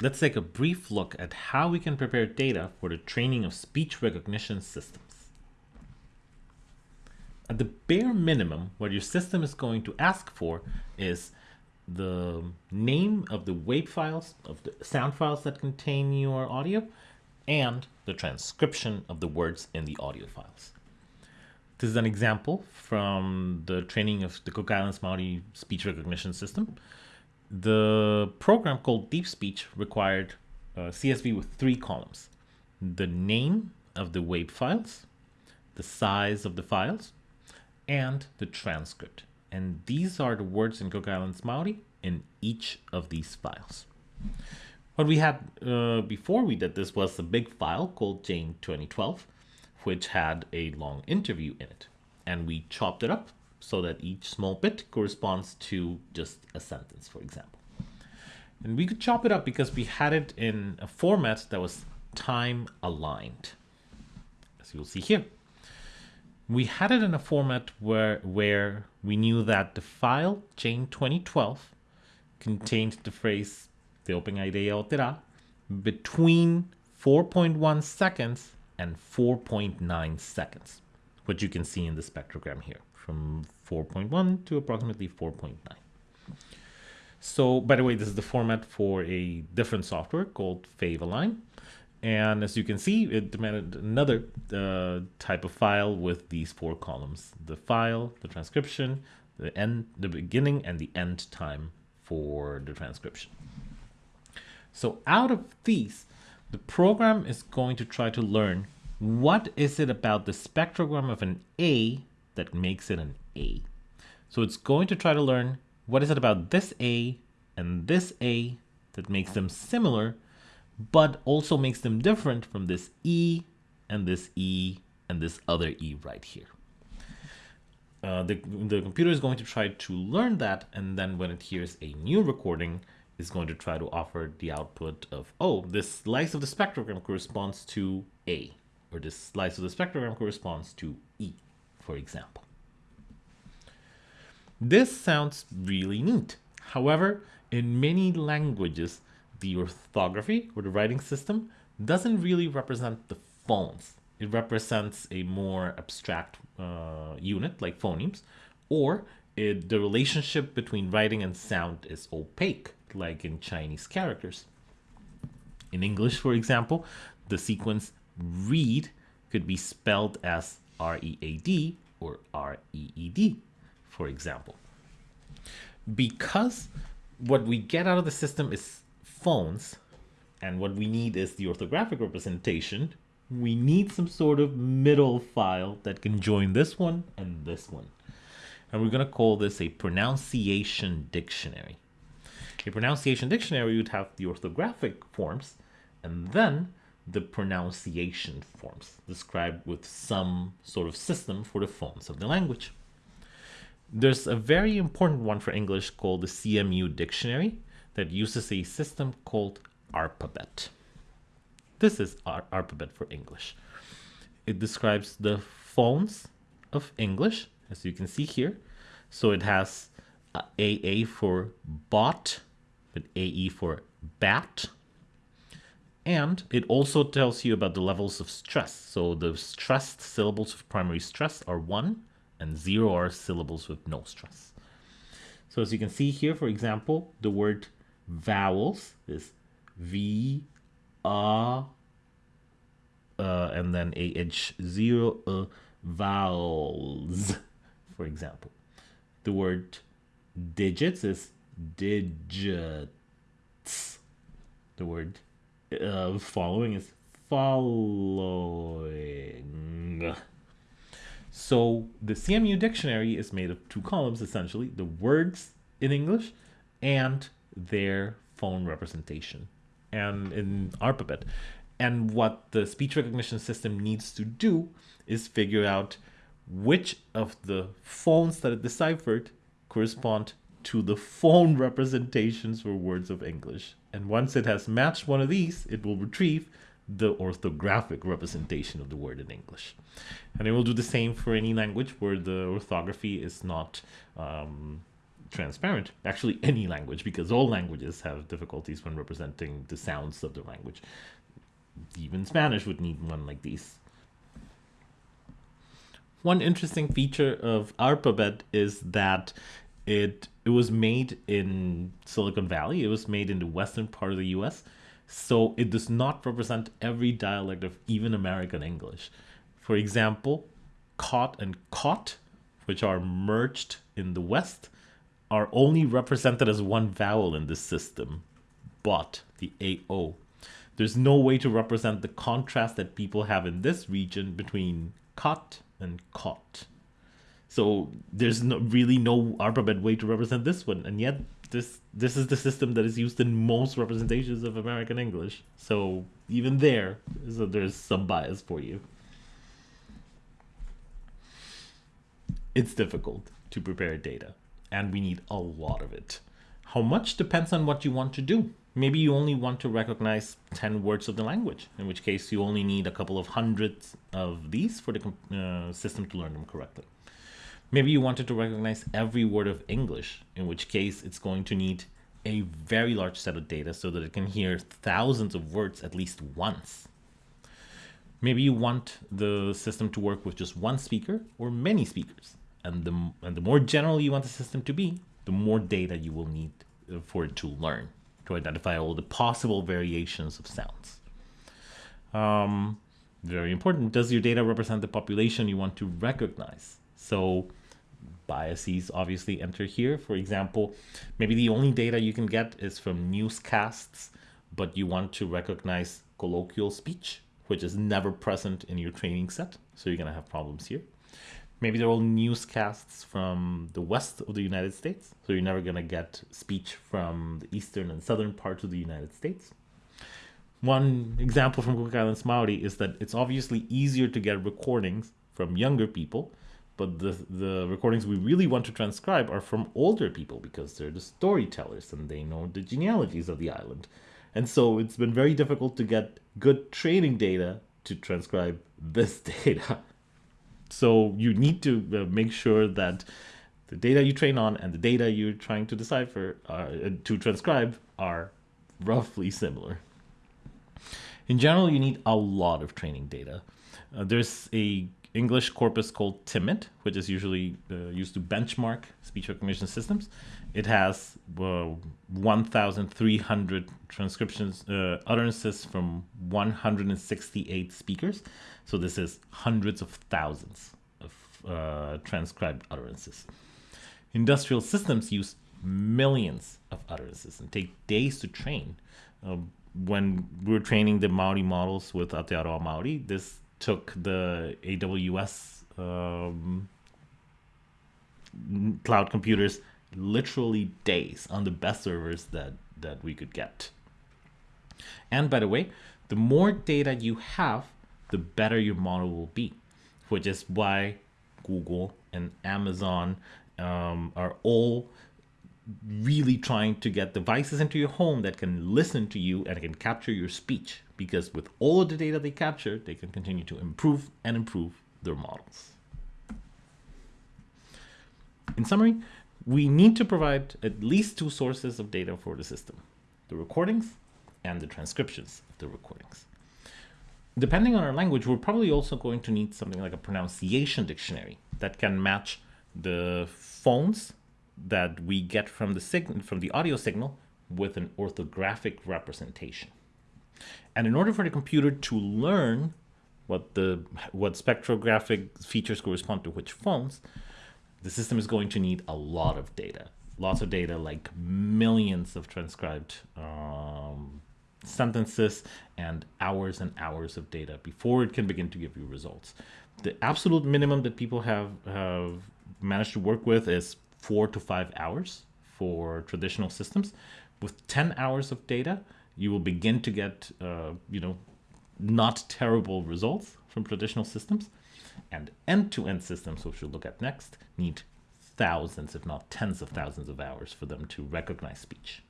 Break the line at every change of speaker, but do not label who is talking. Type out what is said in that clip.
let's take a brief look at how we can prepare data for the training of speech recognition systems. At the bare minimum, what your system is going to ask for is the name of the WAV files, of the sound files that contain your audio, and the transcription of the words in the audio files. This is an example from the training of the Cook Islands Maori speech recognition system. The program called Deep Speech required uh, CSV with three columns. The name of the WAV files, the size of the files, and the transcript. And these are the words in Cook Islands Maori in each of these files. What we had uh, before we did this was a big file called Jane 2012, which had a long interview in it. And we chopped it up so that each small bit corresponds to just a sentence, for example. And we could chop it up because we had it in a format that was time aligned, as you'll see here we had it in a format where where we knew that the file Jane 2012 contained the phrase Te opinga idea te between 4.1 seconds and 4.9 seconds, which you can see in the spectrogram here from 4.1 to approximately 4.9. So, by the way, this is the format for a different software called FAVE-align. And as you can see, it demanded another uh, type of file with these four columns, the file, the transcription, the end, the beginning and the end time for the transcription. So out of these, the program is going to try to learn what is it about the spectrogram of an A that makes it an A. So it's going to try to learn what is it about this A and this A that makes them similar but also makes them different from this E and this E and this other E right here. Uh, the, the computer is going to try to learn that and then when it hears a new recording is going to try to offer the output of oh this slice of the spectrogram corresponds to A or this slice of the spectrogram corresponds to E for example. This sounds really neat. However, in many languages, the orthography or the writing system doesn't really represent the phones. It represents a more abstract uh, unit like phonemes, or it, the relationship between writing and sound is opaque, like in Chinese characters. In English, for example, the sequence read could be spelled as R-E-A-D or R-E-E-D, for example. Because what we get out of the system is phones, and what we need is the orthographic representation, we need some sort of middle file that can join this one and this one. And we're going to call this a pronunciation dictionary. A pronunciation dictionary would have the orthographic forms and then the pronunciation forms described with some sort of system for the phones of the language. There's a very important one for English called the CMU dictionary, that uses a system called ARPABET. This is Ar ARPABET for English. It describes the phones of English, as you can see here. So it has uh, AA for bot, but AE for bat. And it also tells you about the levels of stress. So the stressed syllables of primary stress are 1, and 0 are syllables with no stress. So as you can see here, for example, the word vowels is V, A, uh, and then AH zero uh, vowels, for example. The word digits is digits. The word uh, following is following. So the CMU dictionary is made of two columns, essentially, the words in English and their phone representation and in ARPABET. And what the speech recognition system needs to do is figure out which of the phones that it deciphered correspond to the phone representations for words of English. And once it has matched one of these, it will retrieve the orthographic representation of the word in English. And it will do the same for any language where the orthography is not um, transparent. Actually, any language, because all languages have difficulties when representing the sounds of the language. Even Spanish would need one like these. One interesting feature of ARPABET is that it it was made in Silicon Valley. It was made in the western part of the U.S. So it does not represent every dialect of even American English. For example, caught and caught, which are merged in the West, are only represented as one vowel in this system, but the AO. There's no way to represent the contrast that people have in this region between caught and caught. So there's no, really no ARPABET way to represent this one, and yet this this is the system that is used in most representations of American English. So even there, so there's some bias for you. It's difficult to prepare data, and we need a lot of it. How much depends on what you want to do. Maybe you only want to recognize 10 words of the language, in which case you only need a couple of hundreds of these for the uh, system to learn them correctly. Maybe you wanted to recognize every word of English, in which case it's going to need a very large set of data so that it can hear thousands of words at least once. Maybe you want the system to work with just one speaker or many speakers. And the, and the more general you want the system to be, the more data you will need uh, for it to learn, to identify all the possible variations of sounds. Um, very important, does your data represent the population you want to recognize? So biases obviously enter here. For example, maybe the only data you can get is from newscasts, but you want to recognize colloquial speech, which is never present in your training set. So you're going to have problems here. Maybe they're all newscasts from the west of the United States. So you're never going to get speech from the eastern and southern parts of the United States. One example from Cook Islands Maori is that it's obviously easier to get recordings from younger people but the the recordings we really want to transcribe are from older people because they're the storytellers and they know the genealogies of the island. And so it's been very difficult to get good training data to transcribe this data. So you need to uh, make sure that the data you train on and the data you're trying to decipher uh, to transcribe are roughly similar. In general you need a lot of training data. Uh, there's a English corpus called TIMIT, which is usually uh, used to benchmark speech recognition systems. It has uh, 1,300 transcriptions, uh, utterances from 168 speakers. So this is hundreds of thousands of uh, transcribed utterances. Industrial systems use millions of utterances and take days to train. Um, when we were training the Maori models with Aotearoa Maori, this took the AWS um, cloud computers literally days on the best servers that that we could get. And by the way, the more data you have, the better your model will be, which is why Google and Amazon um, are all really trying to get devices into your home that can listen to you and can capture your speech because with all of the data they capture, they can continue to improve and improve their models. In summary, we need to provide at least two sources of data for the system, the recordings and the transcriptions of the recordings. Depending on our language, we're probably also going to need something like a pronunciation dictionary that can match the phones that we get from the signal from the audio signal with an orthographic representation. And in order for the computer to learn what the what spectrographic features correspond to which phones, the system is going to need a lot of data. Lots of data, like millions of transcribed um, sentences and hours and hours of data before it can begin to give you results. The absolute minimum that people have, have managed to work with is four to five hours for traditional systems. With 10 hours of data, you will begin to get, uh, you know, not terrible results from traditional systems. And end-to-end -end systems, which we'll look at next, need thousands, if not tens of thousands of hours for them to recognize speech.